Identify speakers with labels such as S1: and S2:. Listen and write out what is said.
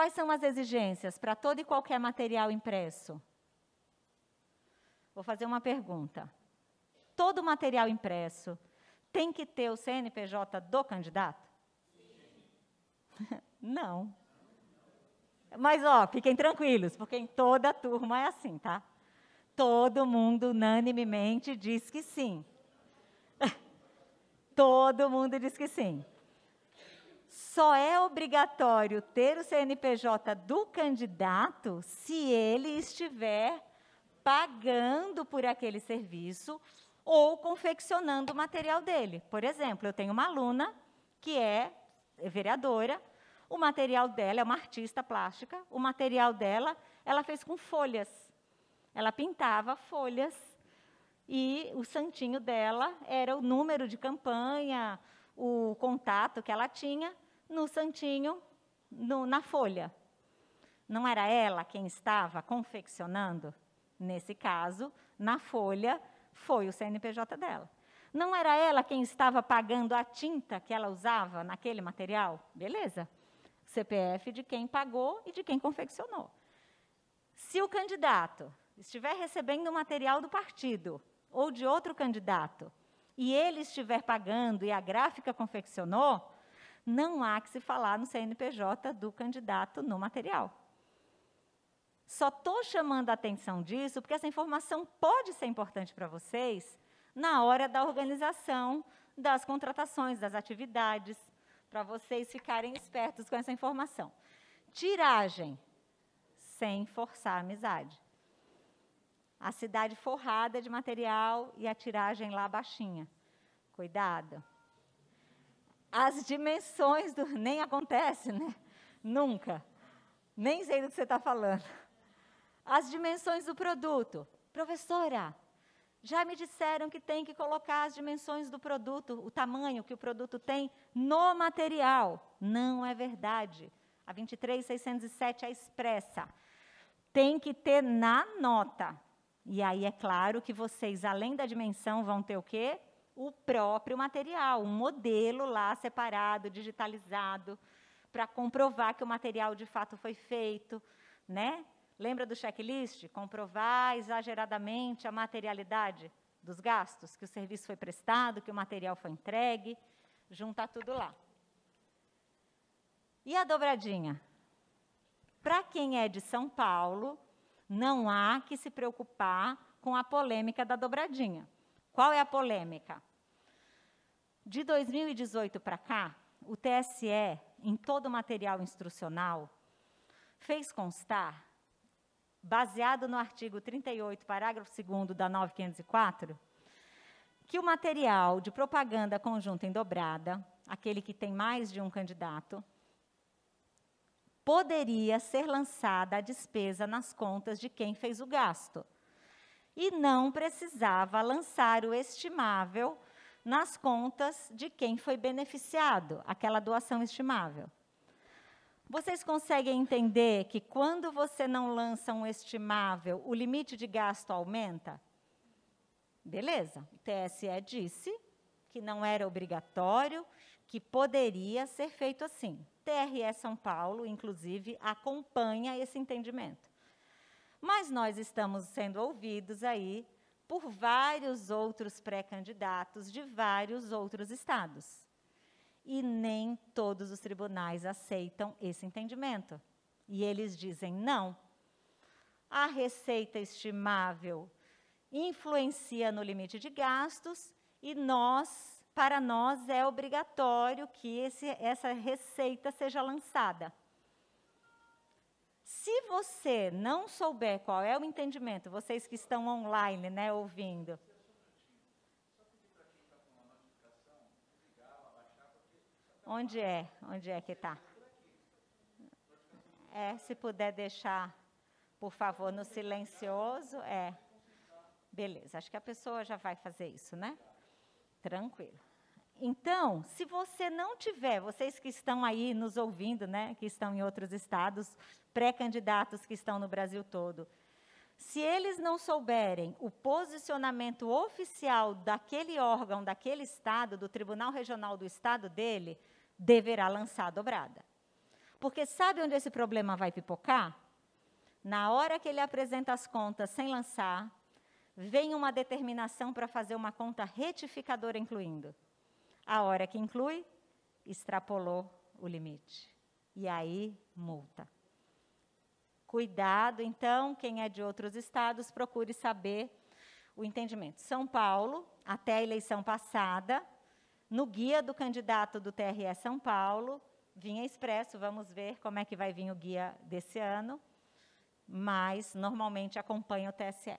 S1: Quais são as exigências para todo e qualquer material impresso? Vou fazer uma pergunta. Todo material impresso tem que ter o CNPJ do candidato? Não. Mas, ó, fiquem tranquilos, porque em toda a turma é assim, tá? Todo mundo unanimemente diz que sim. Todo mundo diz que sim. Só é obrigatório ter o CNPJ do candidato se ele estiver pagando por aquele serviço ou confeccionando o material dele. Por exemplo, eu tenho uma aluna que é vereadora, o material dela é uma artista plástica, o material dela ela fez com folhas. Ela pintava folhas e o santinho dela era o número de campanha, o contato que ela tinha no santinho, no, na folha. Não era ela quem estava confeccionando? Nesse caso, na folha, foi o CNPJ dela. Não era ela quem estava pagando a tinta que ela usava naquele material? Beleza. CPF de quem pagou e de quem confeccionou. Se o candidato estiver recebendo o material do partido ou de outro candidato e ele estiver pagando e a gráfica confeccionou, não há que se falar no CNPJ do candidato no material. Só estou chamando a atenção disso porque essa informação pode ser importante para vocês na hora da organização das contratações, das atividades, para vocês ficarem espertos com essa informação. Tiragem, sem forçar a amizade. A cidade forrada de material e a tiragem lá baixinha. Cuidado. As dimensões do. Nem acontece, né? Nunca. Nem sei do que você está falando as dimensões do produto. Professora, já me disseram que tem que colocar as dimensões do produto, o tamanho que o produto tem no material. Não é verdade. A 23607 é expressa. Tem que ter na nota. E aí é claro que vocês, além da dimensão, vão ter o quê? O próprio material, um modelo lá separado, digitalizado, para comprovar que o material de fato foi feito, né? Lembra do checklist? Comprovar exageradamente a materialidade dos gastos, que o serviço foi prestado, que o material foi entregue, juntar tudo lá. E a dobradinha? Para quem é de São Paulo, não há que se preocupar com a polêmica da dobradinha. Qual é a polêmica? De 2018 para cá, o TSE, em todo o material instrucional, fez constar baseado no artigo 38, parágrafo 2 da 9504, que o material de propaganda conjunta em dobrada, aquele que tem mais de um candidato, poderia ser lançada a despesa nas contas de quem fez o gasto. E não precisava lançar o estimável nas contas de quem foi beneficiado, aquela doação estimável. Vocês conseguem entender que quando você não lança um estimável, o limite de gasto aumenta? Beleza, o TSE disse que não era obrigatório, que poderia ser feito assim. TRE São Paulo, inclusive, acompanha esse entendimento. Mas nós estamos sendo ouvidos aí por vários outros pré-candidatos de vários outros estados e nem todos os tribunais aceitam esse entendimento. E eles dizem não. A receita estimável influencia no limite de gastos e nós, para nós é obrigatório que esse, essa receita seja lançada. Se você não souber qual é o entendimento, vocês que estão online, né, ouvindo, Onde é? Onde é que está? É, se puder deixar, por favor, no silencioso, é. Beleza, acho que a pessoa já vai fazer isso, né? Tranquilo. Então, se você não tiver, vocês que estão aí nos ouvindo, né, que estão em outros estados, pré-candidatos que estão no Brasil todo, se eles não souberem o posicionamento oficial daquele órgão, daquele estado, do Tribunal Regional do estado dele, deverá lançar a dobrada. Porque sabe onde esse problema vai pipocar? Na hora que ele apresenta as contas sem lançar, vem uma determinação para fazer uma conta retificadora incluindo. A hora que inclui, extrapolou o limite. E aí, multa. Cuidado, então, quem é de outros estados, procure saber o entendimento. São Paulo, até a eleição passada, no guia do candidato do TRE São Paulo, vinha expresso, vamos ver como é que vai vir o guia desse ano, mas normalmente acompanha o TSE.